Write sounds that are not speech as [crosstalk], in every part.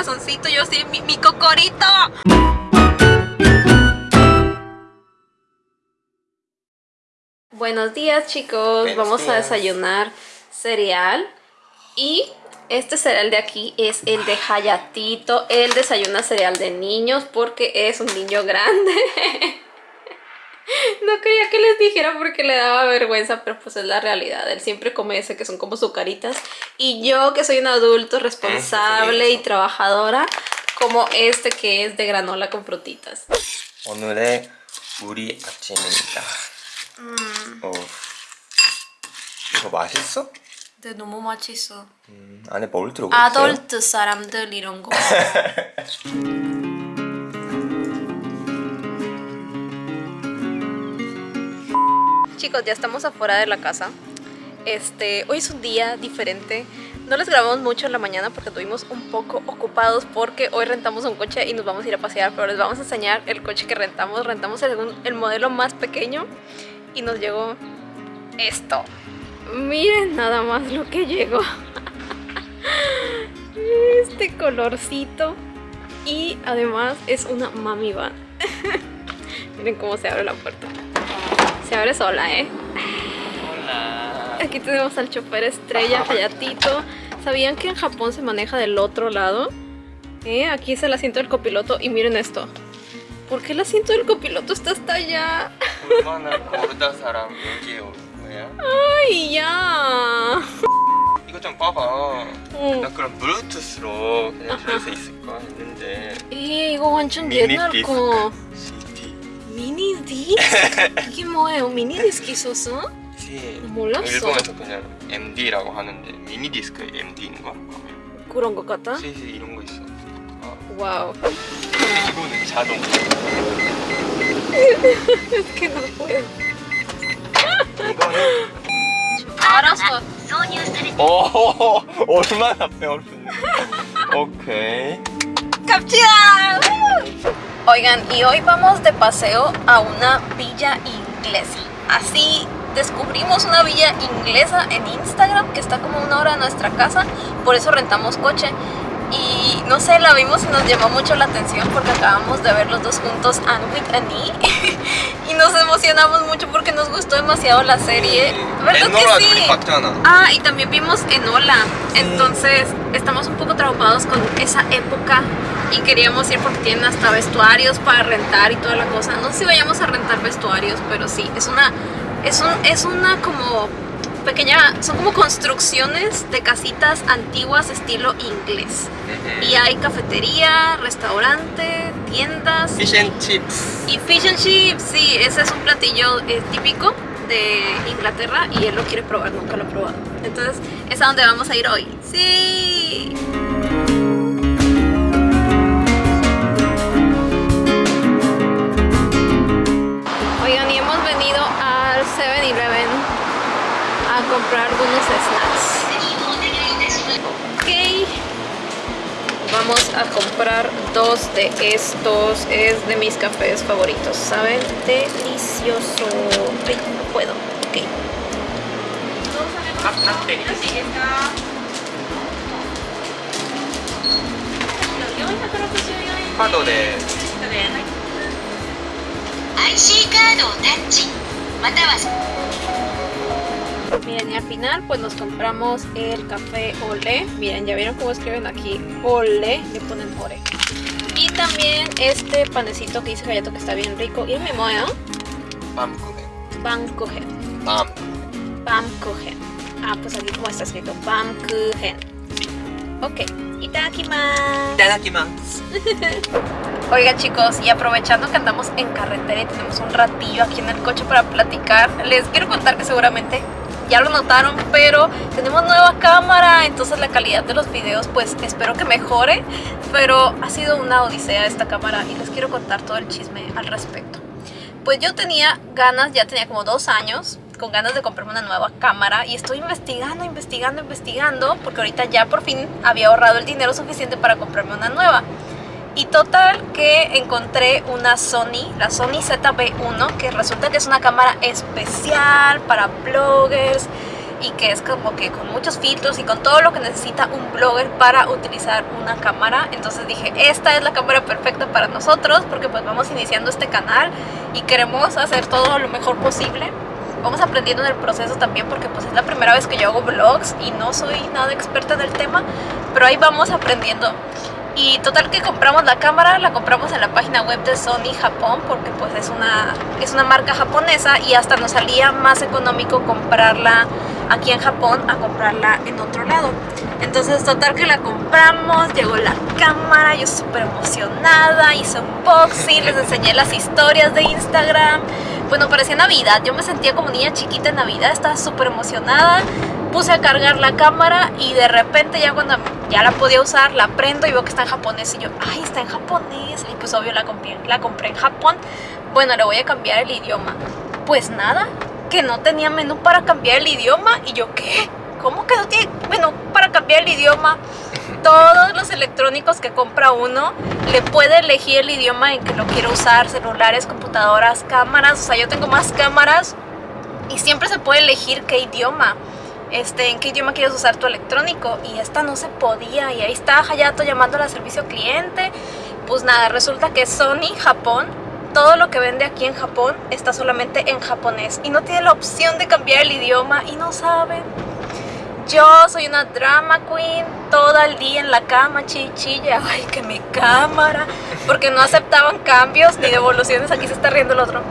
corazoncito, yo sí, mi, mi cocorito. Buenos días chicos, Buenos vamos a desayunar cereal y este cereal de aquí es el de Hayatito, él desayuna cereal de niños porque es un niño grande. [laughs] [laughs] No quería que les dijera porque le daba vergüenza, pero pues es la realidad. Él siempre come ese que son como sucaritas. Y yo, que soy un adulto responsable y trabajadora, como este que es de granola con frutitas. 오늘의 우리 아침입니다. 어. 이거 맛있어? 근데 너무 맛있어. 음, 안에 뭘 들어가 있어요? 아덜트 사람들 이런 거. Chicos, ya estamos afuera de la casa. Este, hoy es un día diferente. No les grabamos mucho en la mañana porque estuvimos un poco ocupados porque hoy rentamos un coche y nos vamos a ir a pasear, pero les vamos a enseñar el coche que rentamos. Rentamos el, el modelo más pequeño y nos llegó esto. Miren nada más lo que llegó. [laughs] Este colorcito. Y además es una mami van. [laughs] Miren cómo se abre la puerta Se abre sola, ¿eh? Hola. Aquí tenemos al chofer estrella, Hayatito. ¿Sabían que en Japón se maneja del otro lado? ¿Eh? Aquí es el asiento del copiloto y miren esto. ¿Por qué el asiento del copiloto está hasta allá? 얼마나 고르다 사람 여기에 올 거야? ¡Ay, ya! 이거 좀 봐봐. 응. 나 그럼 블루투스로 그냥 들을 수 있을까 했는데 에 이거 완전 미니 옛날 디스크. 거. 미니 디스크? 이게 뭐예요? 미니 디스크 있었어? 씨. 몰랐어. 일본에서 그냥 MD라고 하는데 미니 디스크 MD인가? 그런 것 같아? CD 이런 거 있어. 아, 와우. 이거는 자동. No puedo. 이거는 알았어. 오 얼마나 배웠는데. 오케이. ¡Captura! Oigan, y hoy vamos de paseo a una villa inglesa. Así descubrimos una villa inglesa en Instagram que está como una hora de nuestra casa, por eso rentamos coche. Y no sé, la vimos y nos llamó mucho la atención porque acabamos de ver los dos juntos Anwit Annie [laughs] y nos emocionamos mucho porque nos gustó demasiado la serie. ¿Verdad que sí? Ah, y también vimos Enola. Entonces, estamos un poco traumados con esa época y queríamos ir porque tienen hasta vestuarios para rentar y toda la cosa. No sé si vayamos a rentar vestuarios, pero sí, es una es un es una como pequeña, son como construcciones de casitas antiguas estilo inglés. Y hay cafetería, restaurante, tiendas Fish and chips. y fish and chips, sí, ese es un platillo eh, típico de Inglaterra y él lo quiere probar, nunca lo ha probado. Entonces, es a donde vamos a ir hoy. ¡Sí! venido al 7-Eleven a comprar algunos snacks. Ok, vamos a comprar dos de estos. Es de mis cafés favoritos, ¿saben? Delicioso. No puedo. Ok. Pato. IC Miren, y al final pues nos compramos el café Olé. Miren, ya vieron cómo escriben aquí Olé, le ponen Ore. Y también este panecito que hice Gallato que está bien rico. Y el me moe, Pamkuchen. Pamkuchen. Pamkuchen. Ah, pues aquí como está escrito Pam Pamkuchen. Ok. Itadakimasu. Itadakimasu. Oiga chicos, y aprovechando que andamos en carretera y tenemos un ratillo aquí en el coche para platicar, les quiero contar que seguramente ya lo notaron, pero tenemos nueva cámara, entonces la calidad de los videos pues espero que mejore, pero ha sido una odisea esta cámara y les quiero contar todo el chisme al respecto. Pues yo tenía ganas, ya tenía como dos años, con ganas de comprarme una nueva cámara y estoy investigando, investigando, investigando, porque ahorita ya por fin había ahorrado el dinero suficiente para comprarme una nueva. Y total que encontré una Sony, la Sony ZB1, que resulta que es una cámara especial para bloggers y que es como que con muchos filtros y con todo lo que necesita un blogger para utilizar una cámara. Entonces dije, esta es la cámara perfecta para nosotros porque pues vamos iniciando este canal y queremos hacer todo lo mejor posible. Vamos aprendiendo en el proceso también porque pues es la primera vez que yo hago vlogs y no soy nada experta en el tema, pero ahí vamos aprendiendo. Y total que compramos la cámara, la compramos en la página web de Sony Japón porque pues es una, es una marca japonesa y hasta nos salía más económico comprarla aquí en Japón a comprarla en otro lado. Entonces total que la compramos, llegó la cámara, yo súper emocionada, hice unboxing, les enseñé las historias de Instagram. Bueno, parecía Navidad, yo me sentía como niña chiquita en Navidad, estaba súper emocionada puse a cargar la cámara y de repente ya cuando ya la podía usar, la prendo y veo que está en japonés y yo, ay, está en japonés. Y pues obvio la compré, la compré en Japón. Bueno, le voy a cambiar el idioma. Pues nada, que no tenía menú para cambiar el idioma y yo, ¿qué? ¿Cómo que no tiene menú para cambiar el idioma? Todos los electrónicos que compra uno le puede elegir el idioma en que lo quiere usar, celulares, computadoras, cámaras, o sea, yo tengo más cámaras y siempre se puede elegir qué idioma este, en qué idioma quieres usar tu electrónico y esta no se podía y ahí está Hayato llamando al servicio cliente. Pues nada, resulta que Sony Japón todo lo que vende aquí en Japón está solamente en japonés y no tiene la opción de cambiar el idioma y no saben yo soy una drama queen todo el día en la cama, chichilla, ay que mi cámara, porque no aceptaban cambios ni devoluciones, aquí se está riendo el otro,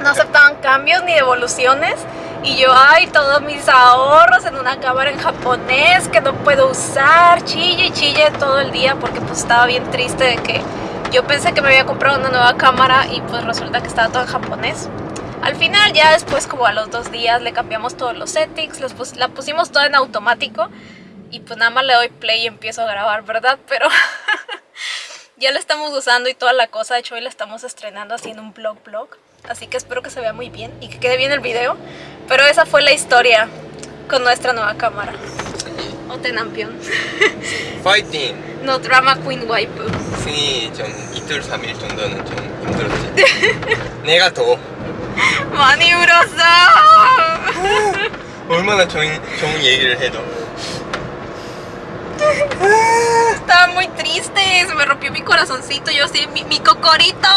no aceptaban cambios ni devoluciones. Y yo, ay, todos mis ahorros en una cámara en japonés que no puedo usar, chille y chille todo el día porque pues estaba bien triste de que yo pensé que me había comprado una nueva cámara y pues resulta que estaba todo en japonés. Al final ya después como a los dos días le cambiamos todos los settings, los la pusimos todo en automático y pues nada más le doy play y empiezo a grabar, ¿verdad? [laughs] Pero ya la estamos usando y toda la cosa, de hecho hoy la estamos estrenando haciendo un blog blog así que espero que se vea muy bien y que quede bien el video. Pero esa fue la historia con nuestra nueva cámara. Otenampion. [laughs] 파이팅! No drama queen waifu. 승희 좀 이틀 3일 정도는 좀 힘들었지 내가 더 많이 울었어. 얼마나 좋은, 좋은 얘기를 해도 Estaba muy triste, se me rompió mi corazoncito, yo así, mi, mi cocorito.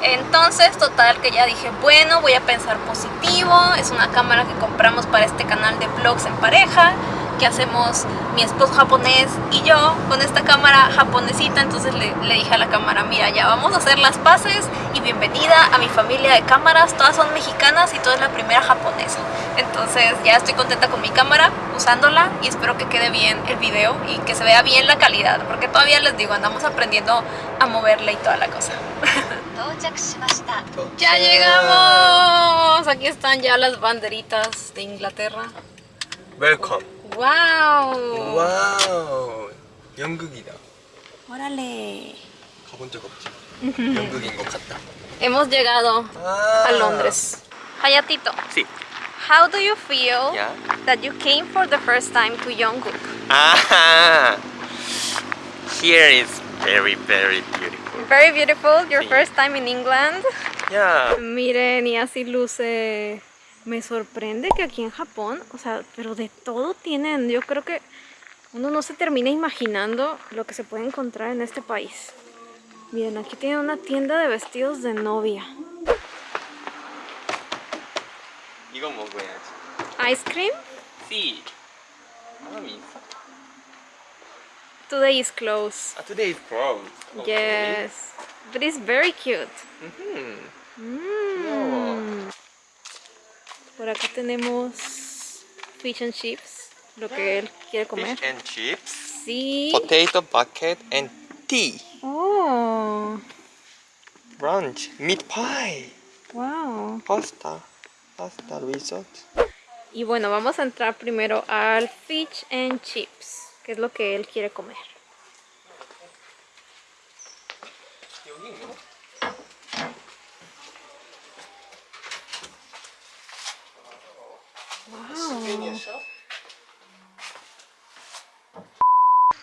Entonces, total que ya dije, bueno, voy a pensar positivo. Es una cámara que compramos para este canal de vlogs en pareja que hacemos mi esposo japonés y yo con esta cámara japonesita. Entonces le, le, dije a la cámara mira ya vamos a hacer las paces y bienvenida a mi familia de cámaras. Todas son mexicanas y toda es la primera japonesa. Entonces ya estoy contenta con mi cámara usándola y espero que quede bien el video y que se vea bien la calidad porque todavía les digo andamos aprendiendo a moverla y toda la cosa. [laughs] Ya llegamos. Aquí están ya las banderitas de Inglaterra. 웰컴 와우. 와우 연극이다 Órale. 가본 적 없지 연극인 것 같다 [laughs] Hemos llegado 아. a Londres. Hayatito, Sí. how do you feel Yeah. that you came for the first time to Yongguk? Ah, here is very very beautiful. Very beautiful, your Sí. first time in England. Yeah. Miren, y así luce. me sorprende que aquí en Japón, o sea, pero de todo tienen. Yo creo que uno no se termina imaginando lo que se puede encontrar en este país. Miren, aquí tienen una tienda de vestidos de novia. ¿Ice cream? Sí. Today is close. Ah, Today is close. Okay. Yes. But it's very cute. Mm por acá tenemos fish and chips, lo que él quiere comer. Fish and chips, Sí. potato bucket and tea. Oh, Brunch, meat pie, wow. pasta, pasta risotto. Y bueno, vamos a entrar primero al fish and chips, que es lo que él quiere comer.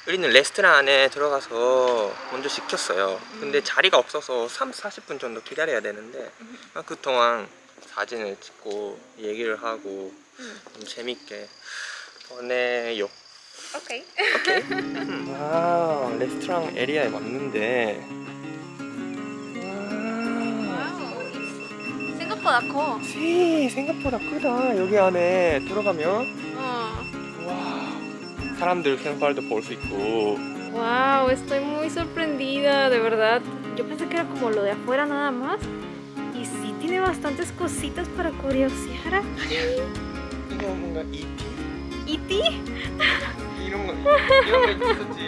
우리는 레스토랑 안에 들어가서 먼저 시켰어요. 근데 자리가 없어서 3, 40분 정도 기다려야 되는데 아, 그 동안 사진을 찍고 얘기를 하고 좀 재밌게 보내요. Ok. [laughs] 와 레스토랑 에리아에 왔는데 생각보다 커. 씨 생각보다 크다 여기 안에 들어가면 어. 와 사람들 생활도 볼 수 있고 Wow, estoy muy sorprendida, de verdad. Yo pensé que era como lo de afuera nada más. Y sí tiene bastantes cositas para curiosear aquí. 이거 뭔가 ¿Y ti? 이런 거 이런 거 있었지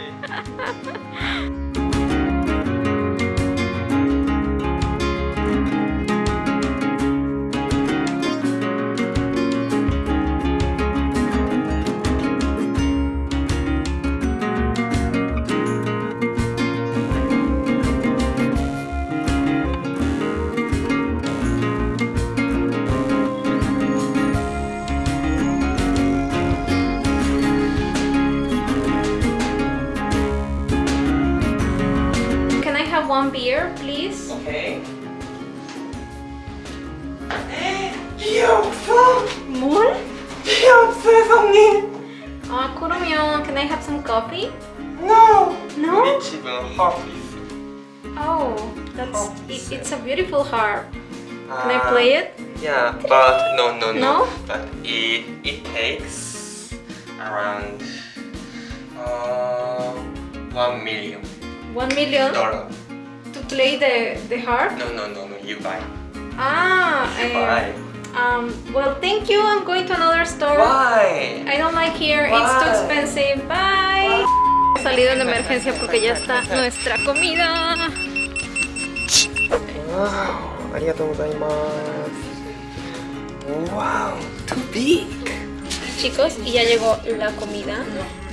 it's a beautiful harp. Can I play it? Yeah, but no, no, no. No? But it it takes around uh one million One million dollar. to play the the harp? No, no, no, no. You buy. Ah, You eh, buy. um. Well, thank you. I'm going to another store. Why? I don't like here. It's too expensive. Bye. Salido en emergencia porque ya está nuestra comida. Wow, arigatou gozaimasu. Wow, too big. Chicos, y ya llegó la comida.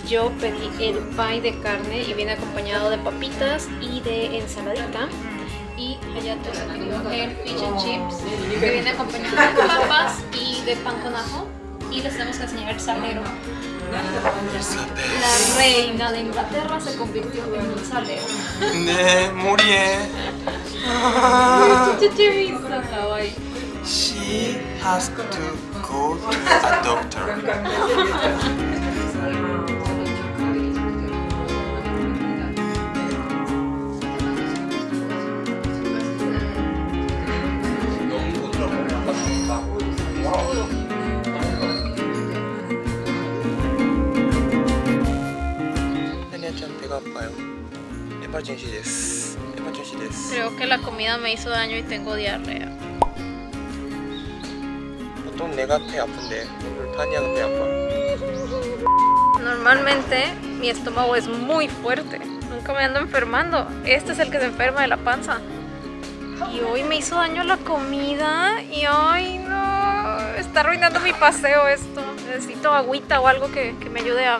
Yo pedí el pie de carne y viene acompañado de papitas y de ensaladita. Y Hayato pidió el fish and chips que viene acompañado de papas y de pan con ajo. Y les tenemos que enseñar el salero. La reina de Inglaterra se convirtió en un salero. 네, 머리에. 진짜 재밌어, 가와이. She has to go to a doctor. [laughs] Creo que la comida me hizo daño y tengo diarrea. Normalmente mi estómago es muy fuerte. Nunca me ando enfermando. Este es el que se enferma de la panza. Y hoy me hizo daño la comida y hoy no. Está arruinando mi paseo esto. Necesito agüita o algo que, que me ayude a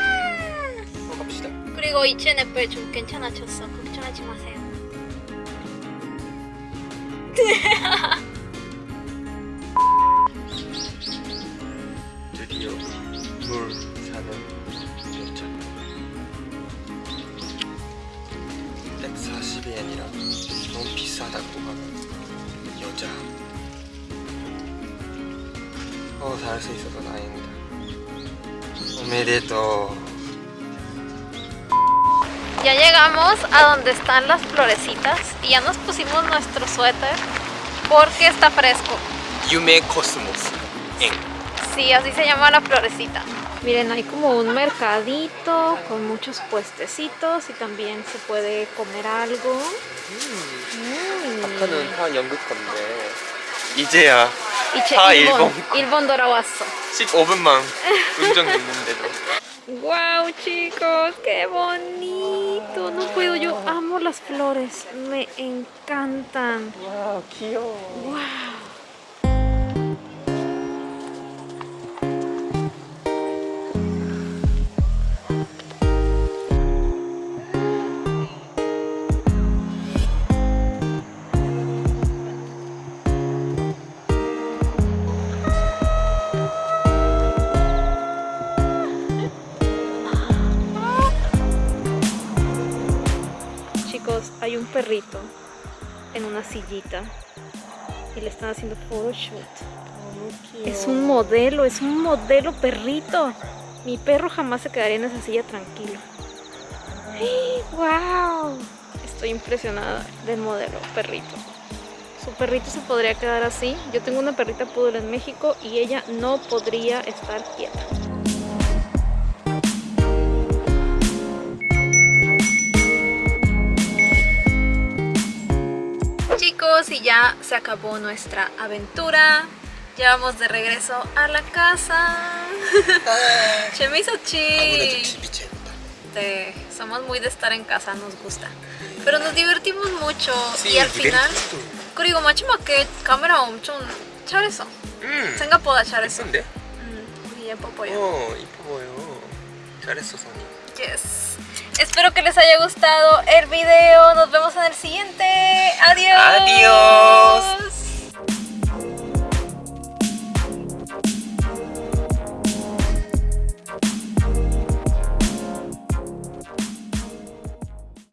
그리고 H&F 좀 괜찮아졌어. 걱정하지 마세요. [laughs] 드디어 물 사는 여자 140엔이라 너무 비싸다고 하는 여자 어, 살수 있어서 다행이다 오메데토 Ya llegamos a donde están las florecitas y ya nos pusimos nuestro suéter porque está fresco. 유메 코스모스 엥 Sí, así se llama la florecita. Miren, hay como un mercadito con muchos puestecitos y también se puede comer algo. Mm. 아까는 다 영국 건데 이제야 이제 다 일본, 일본. 일본 돌아왔어. 15분만 운전했는데도 [laughs] Wow, chicos! ¡Qué bonito! No puedo, yo amo las flores. Me encantan. ¡Wow! qué ¡Wow! Perrito en una sillita y le están haciendo photoshoot. Es un modelo, es un modelo perrito. Mi perro jamás se quedaría en esa silla tranquilo. [gasps] ¡Wow! Estoy impresionada del modelo perrito. Su perrito se podría quedar así. Yo tengo una perrita poodle en México y ella no podría estar quieta. Chicos, y ya se acabó nuestra aventura. Ya vamos de regreso a la casa. [laughs] Se me hizo chi. Sí, somos muy de estar en casa, nos gusta. Pero nos divertimos mucho y al final 그리고 마지막에 카메라 엄청 잘했어. 음. 생각보다 잘했어. 예쁜데? 음, 우리 예뻐 보여. 어 이뻐 보여 잘했어 선이 Yes. Espero que les haya gustado el video. Nos vemos en el siguiente. Adiós. Adiós.